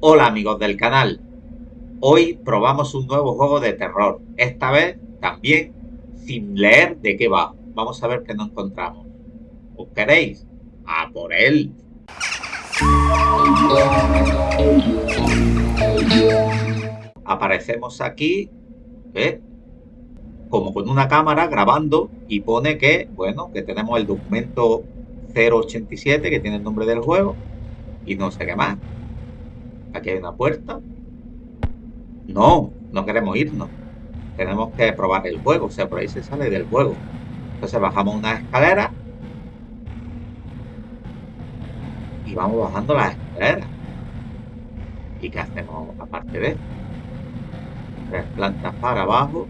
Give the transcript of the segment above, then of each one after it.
Hola amigos del canal, hoy probamos un nuevo juego de terror, esta vez también sin leer de qué va. Vamos a ver qué nos encontramos. ¿Os queréis? ¡A por él! Aparecemos aquí, ¿eh? como con una cámara grabando y pone que, bueno, que tenemos el documento 087 que tiene el nombre del juego y no sé qué más. Aquí hay una puerta. No, no queremos irnos. Tenemos que probar el juego, o sea, por ahí se sale del juego. Entonces bajamos una escalera y vamos bajando las escaleras. ¿Y qué hacemos aparte de Tres plantas para abajo.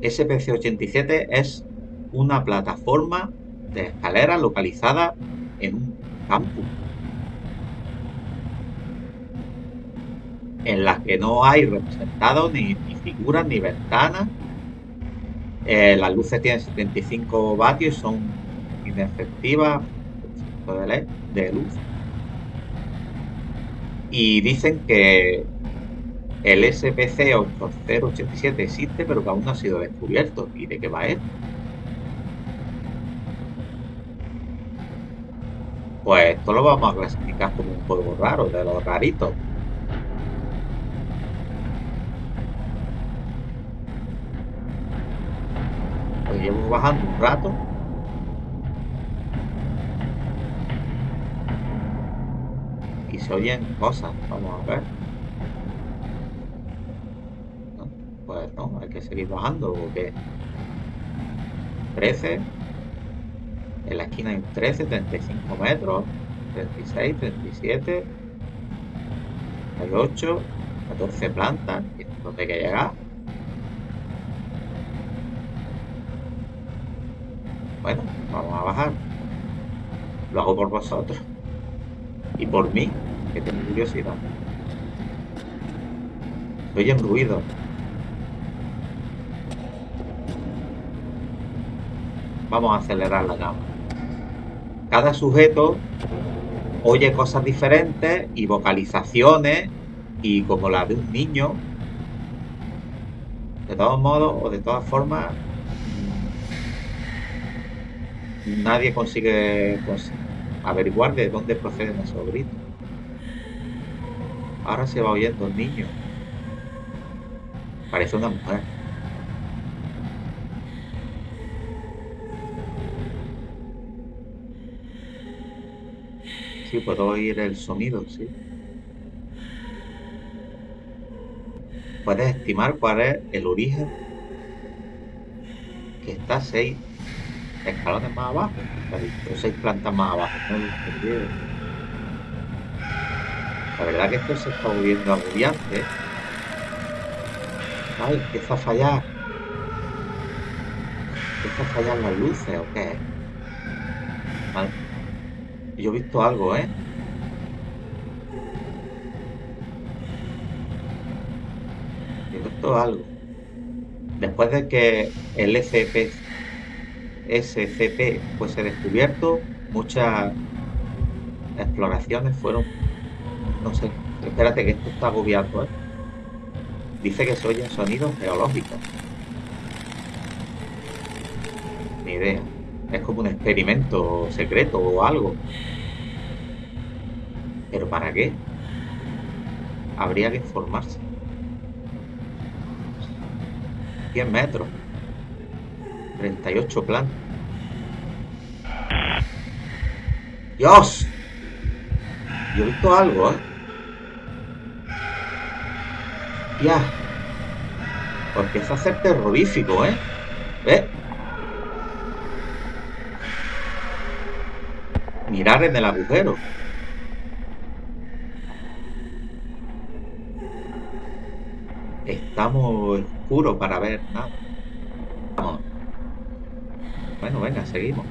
SPC-87 es una plataforma de escaleras localizada en un campus. En la que no hay representados ni, figuras ni ventanas. Eh, las luces tienen 75 vatios y son inefectivas de, luz. Y dicen que el SPC 8087 existe, pero que aún no ha sido descubierto. ¿Y de qué va él? Pues esto lo vamos a clasificar como un juego raro, de los raritos. Llevo bajando un rato. Y se oyen cosas, vamos a ver. Pues no, hay que seguir bajando, porque 13 en la esquina hay 13, 35 metros, 36, 37, 38, 14 plantas, y es donde hay que llegar. Bueno, Lo hago por vosotros. Y por mí, que tengo curiosidad. Estoy en ruido. Vamos a acelerar la cámara cada sujeto oye cosas diferentes y vocalizaciones y como la de un niño. De todos modos o de todas formas, nadie consigue averiguar de dónde proceden esos gritos. Ahora se va oyendo el niño. Parece una mujer. Sí, puedo oír el sonido, sí. Puedes estimar cuál es el origen que está seis escalones más abajo, seis plantas más abajo. La verdad que esto se está volviendo agobiante. Ay, empieza a fallar. Empieza a fallar las luces o qué. Yo he visto algo, ¿eh? Algo. Después de que el SCP, SCP fuese descubierto, muchas exploraciones fueron... No sé, espérate que esto está agobiado, ¿eh? Dice que se sonidos geológicos. Ni idea. Es como un experimento secreto o algo. ¿Pero para qué? Habría que informarse. 100 metros. 38 plan. ¡Dios! Yo he visto algo, ¿eh? Ya. Pues empieza a ser terrorífico, ¿eh? ¿Ves? mirar en el agujero. Estamos oscuros para ver nada. Bueno, venga, seguimos.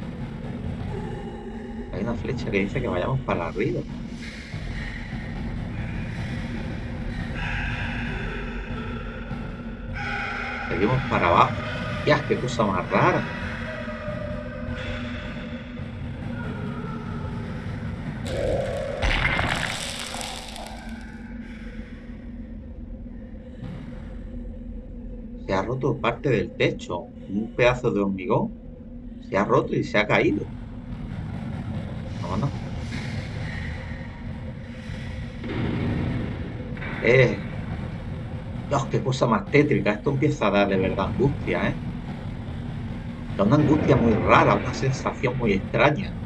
Hay una flecha que dice que vayamos para arriba. Seguimos para abajo. Ya, qué cosa más rara. Se ha roto parte del techo, un pedazo de hormigón se ha roto y se ha caído. Vámonos. Eh. Dios, qué cosa más tétrica. Esto empieza a dar de verdad angustia, ¿eh? Da una angustia muy rara, una sensación muy extraña.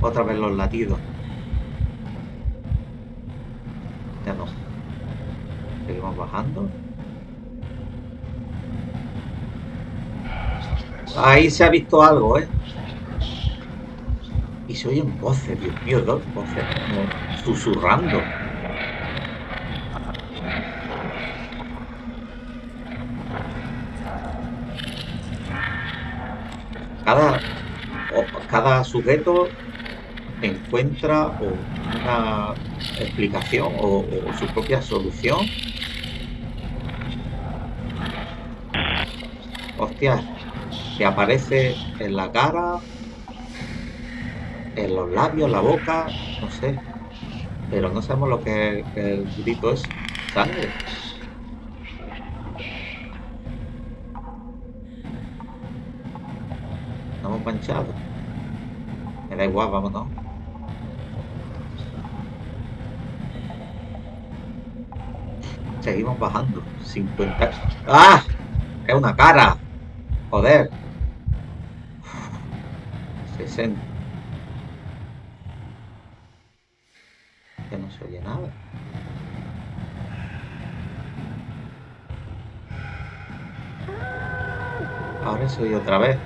Otra vez los latidos. Ya no. Seguimos bajando. Ahí se ha visto algo, ¿eh? Y se oyen voces, Dios mío, dos voces como susurrando. Cada, sujeto encuentra una explicación o, su propia solución. Hostia, que aparece en la cara, en los labios, la boca, no sé. Pero no sabemos lo que, el grito es. Sangre. Estamos manchados. Me da igual, vámonos. Seguimos bajando. 50. ¡Ah! Es una cara. Joder. 60. Ya no se oye nada. Ahora se oye otra vez.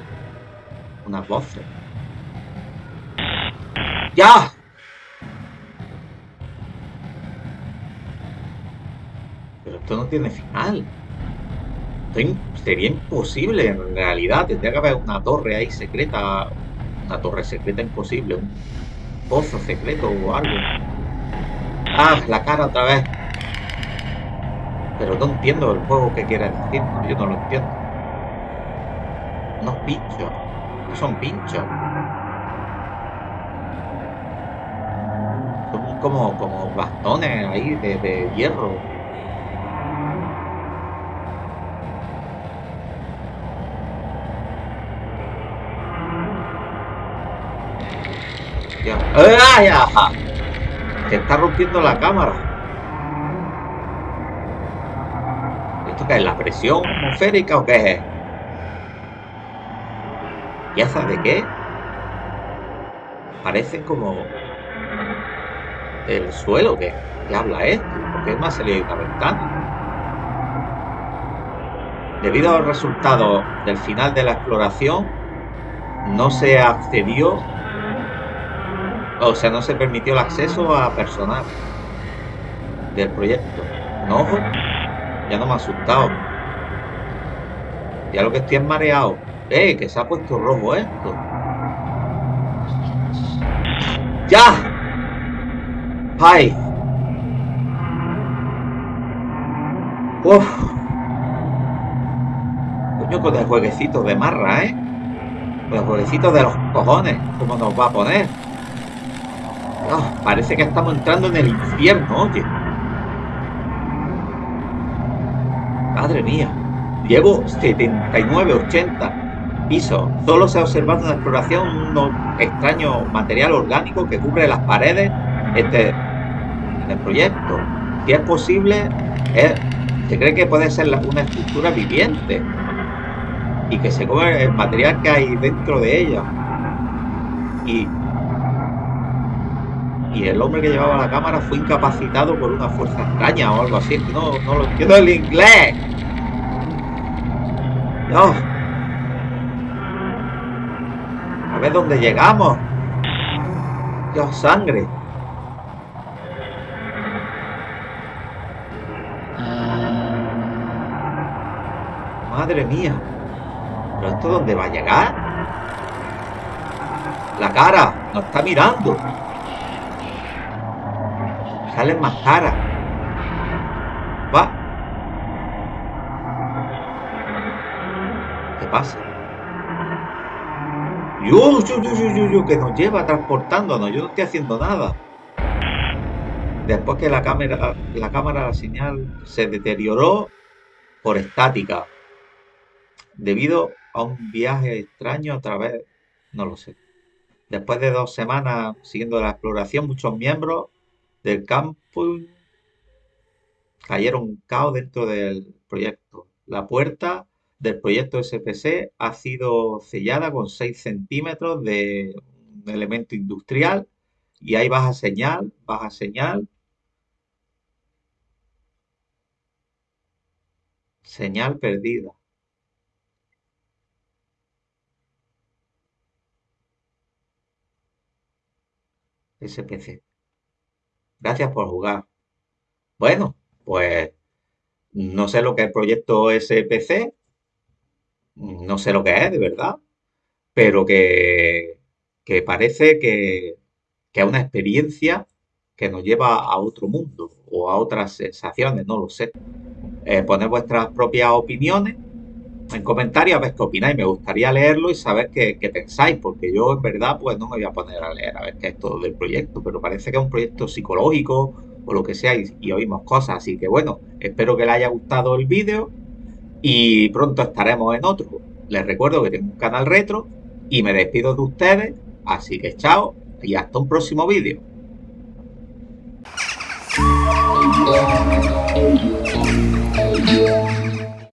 Unas voces. ¡Ya! Pero esto no tiene final. sería imposible en realidad. Tendría que haber una torre ahí secreta. Una torre secreta imposible. Un pozo secreto o algo. Ah, la cara otra vez. Pero no entiendo el juego que quiere decir. Yo no lo entiendo. Unos pinchos. Son pinchos. Son como, como bastones ahí de hierro. Ya. ¡Ay, ajá! Se está rompiendo la cámara. ¿Esto qué es? ¿La presión atmosférica o qué es? ¿Ya sabes de qué? Parece como el suelo que habla esto, porque es más salido de una ventana. Debido al resultado del final de la exploración, no se accedió o sea, no se permitió el acceso a personal del proyecto. No, ya no me ha asustado. Ya lo que estoy es mareado. ¡Eh! Que se ha puesto rojo esto. ¡Ya! ¡Ay! ¡Uf! Coño, con el jueguecito de marra, ¿eh? Con el jueguecito de los cojones. ¿Cómo nos va a poner? Parece que estamos entrando en el infierno, oye. Madre mía. Llevo 79, 80 pisos. Solo se ha observado en la exploración un extraño material orgánico que cubre las paredes este, del proyecto. Si es posible, se cree que puede ser una estructura viviente y que se come el material que hay dentro de ella. Y y el hombre que llevaba la cámara fue incapacitado por una fuerza extraña o algo así. No, no lo entiendo el inglés. No. A ver dónde llegamos. Dios, sangre. Madre mía. ¿Pero esto dónde va a llegar? La cara. Nos está mirando salen más caras. Va. ¿Qué pasa? Yo, yo, yo, yo, yo, que nos lleva transportándonos. Yo no estoy haciendo nada. Después que la cámara, la cámara, la señal se deterioró por estática, debido a un viaje extraño a través, no lo sé. Después de dos semanas siguiendo la exploración, muchos miembros del campus cayeron caos dentro del proyecto. La puerta del proyecto SPC ha sido sellada con 6 centímetros de un elemento industrial y hay baja señal, baja señal, señal perdida. SPC. Gracias por jugar. Bueno, pues no sé lo que es el proyecto SPC, no sé lo que es de verdad, pero que, que parece que, que es una experiencia que nos lleva a otro mundo o a otras sensaciones, no lo sé. Eh, poner vuestras propias opiniones en comentarios a ver qué opináis. Me gustaría leerlo y saber qué, pensáis, porque yo en verdad pues no me voy a poner a leer a ver qué es todo del proyecto, pero parece que es un proyecto psicológico o lo que sea y, oímos cosas. Así que bueno, espero que les haya gustado el vídeo y pronto estaremos en otro. Les recuerdo que tengo un canal retro y me despido de ustedes, así que chao y hasta un próximo vídeo.